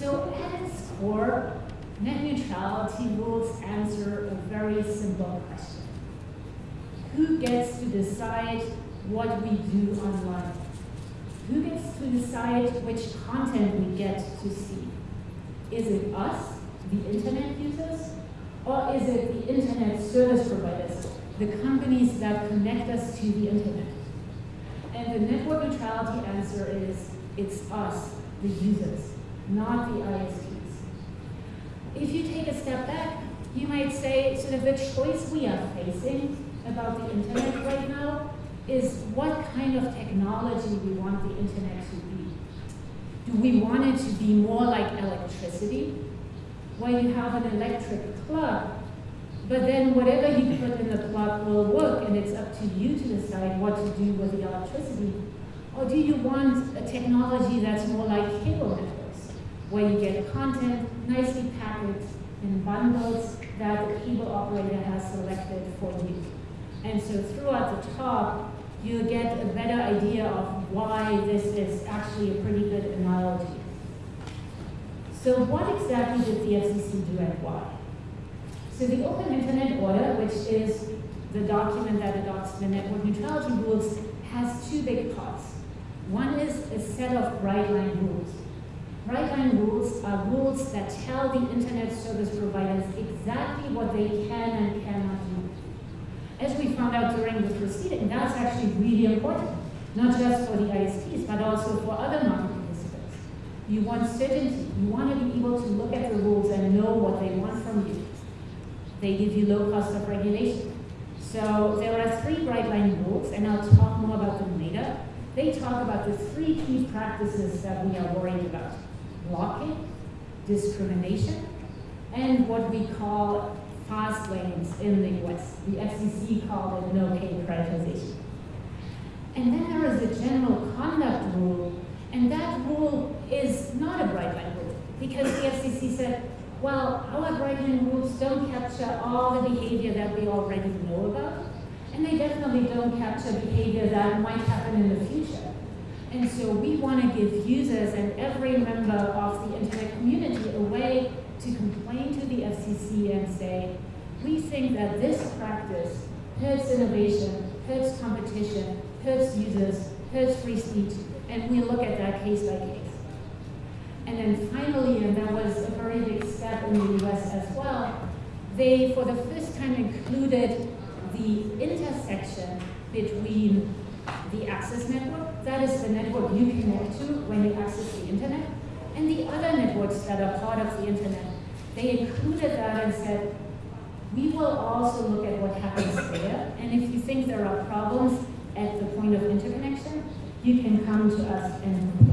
So at its core, net neutrality rules answer a very simple question. Who gets to decide what we do online? Who gets to decide which content we get to see? Is it us, the internet users, or is it the internet service providers, the companies that connect us to the internet? And the network neutrality answer is, it's us, the users, not the ISPs. If you take a step back, you might say sort of the choice we are facing about the internet right now is what kind of technology we want the internet to be. Do we want it to be more like electricity, where you have an electric plug, but then whatever you put in the plug will work and it's up to you to decide what to do with the electricity? Or do you want a technology that's more like cable networks, where you get content nicely packaged in bundles that the cable operator has selected for you? And so throughout the talk, you get a better idea of why this is actually a pretty good analogy. So what exactly did the FCC do and why? So the Open Internet Order, which is the document that adopts the network neutrality rules, has two big parts. One is a set of bright line rules. Bright line rules are rules that tell the internet service providers exactly what they can and cannot do. As we found out during the proceeding, that's actually really important, not just for the ISPs, but also for other market participants. You want certainty. You want to be able to look at the rules and know what they want from you. They give you low cost of regulation. So there are three bright line rules, and I'll talk more about them later. They talk about the three key practices that we are worried about. Blocking, discrimination, and what we call fast lanes in the US. The FCC called it no-pay prioritization. And then there is a general conduct rule, and that rule is not a bright line rule, because the FCC said, well, our bright line rules don't capture all the behavior that we already know about, and they definitely don't capture behavior that might happen in the future. And so we want to give users and every member of the internet community a way to complain to the FCC and say, we think that this practice hurts innovation, hurts competition, hurts users, hurts free speech, and we look at that case by case. And then finally, and that was a very big step in the US as well, they for the first time included the intersection between the access network, that is the network you connect to when you access the internet, and the other networks that are part of the internet. They included that and said, we will also look at what happens there, and if you think there are problems at the point of interconnection, you can come to us and.